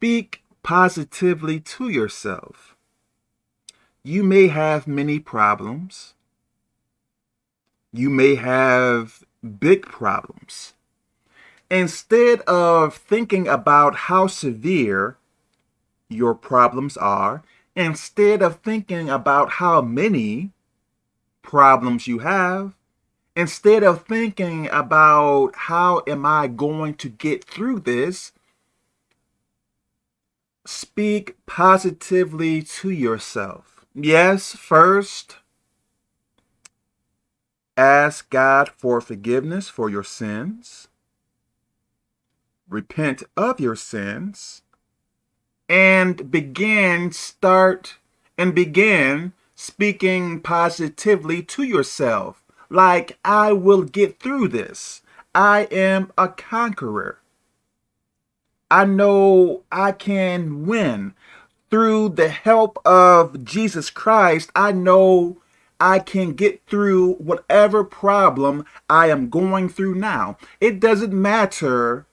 speak positively to yourself. You may have many problems. You may have big problems. Instead of thinking about how severe your problems are, instead of thinking about how many problems you have, instead of thinking about how am I going to get through this, speak positively to yourself. Yes, first, ask God for forgiveness for your sins. Repent of your sins and begin start and begin speaking positively to yourself like I will get through this. I am a conqueror. I know I can win. Through the help of Jesus Christ, I know I can get through whatever problem I am going through now. It doesn't matter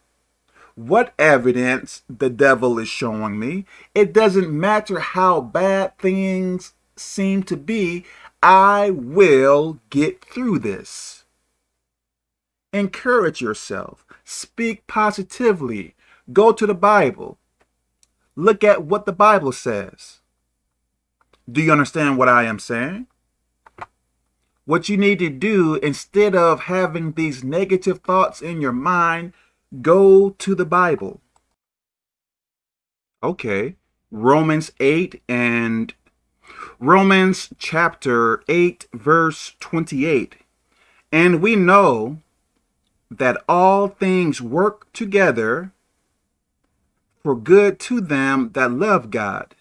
what evidence the devil is showing me. It doesn't matter how bad things seem to be. I will get through this. Encourage yourself. Speak positively. Go to the Bible. Look at what the Bible says. Do you understand what I am saying? What you need to do instead of having these negative thoughts in your mind, go to the Bible. Okay, Romans 8 and Romans chapter 8, verse 28. And we know that all things work together for good to them that love God,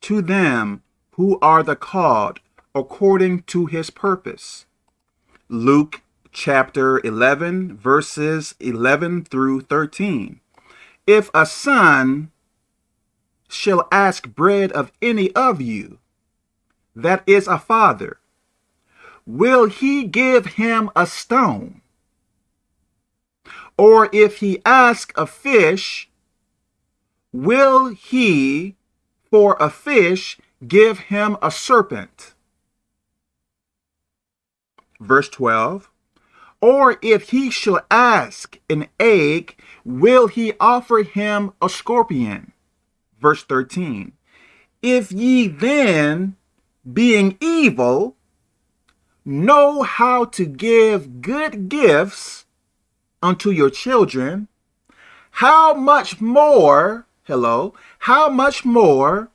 to them who are the called according to his purpose. Luke chapter 11, verses 11 through 13. If a son shall ask bread of any of you, that is a father, will he give him a stone? Or if he ask a fish, will he for a fish give him a serpent? Verse 12. Or if he shall ask an egg, will he offer him a scorpion? Verse 13. If ye then being evil, know how to give good gifts unto your children, how much more, hello, how much more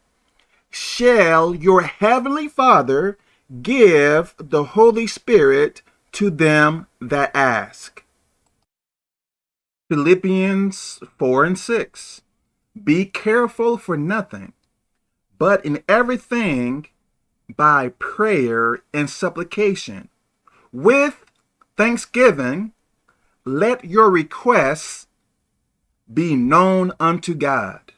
shall your heavenly Father give the Holy Spirit to them that ask? Philippians 4 and 6. Be careful for nothing, but in everything by prayer and supplication. With thanksgiving, let your requests be known unto God.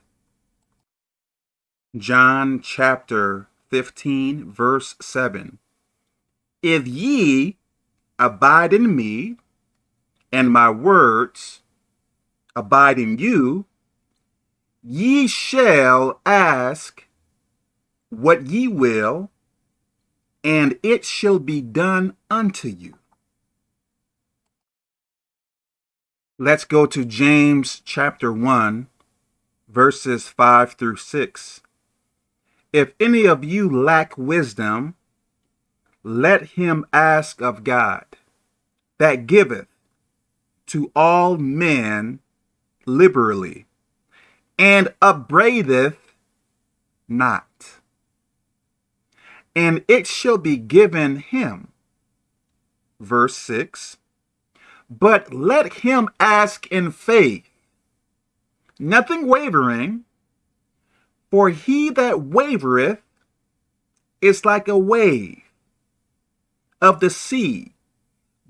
John chapter 15, verse 7. If ye abide in me, and my words abide in you, ye shall ask what ye will, and it shall be done unto you. Let's go to James chapter 1, verses 5 through 6. If any of you lack wisdom, let him ask of God, that giveth to all men liberally, and upbraideth not and it shall be given him. Verse 6 But let him ask in faith, nothing wavering, for he that wavereth is like a wave of the sea,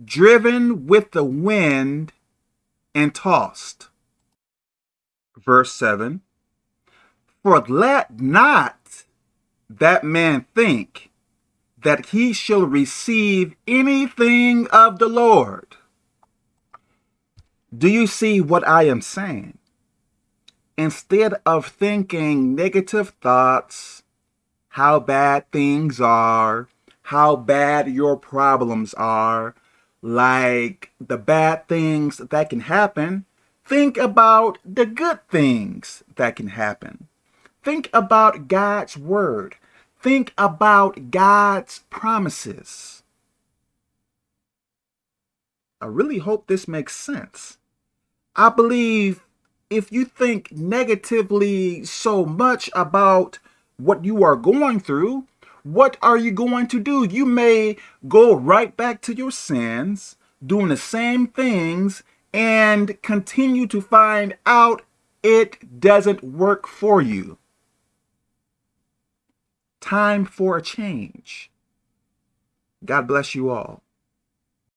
driven with the wind and tossed. Verse 7 For let not that man think that he shall receive anything of the Lord. Do you see what I am saying? instead of thinking negative thoughts, how bad things are, how bad your problems are, like the bad things that can happen, think about the good things that can happen. Think about God's word. Think about God's promises. I really hope this makes sense. I believe if you think negatively so much about what you are going through, what are you going to do? You may go right back to your sins, doing the same things, and continue to find out it doesn't work for you. Time for a change. God bless you all.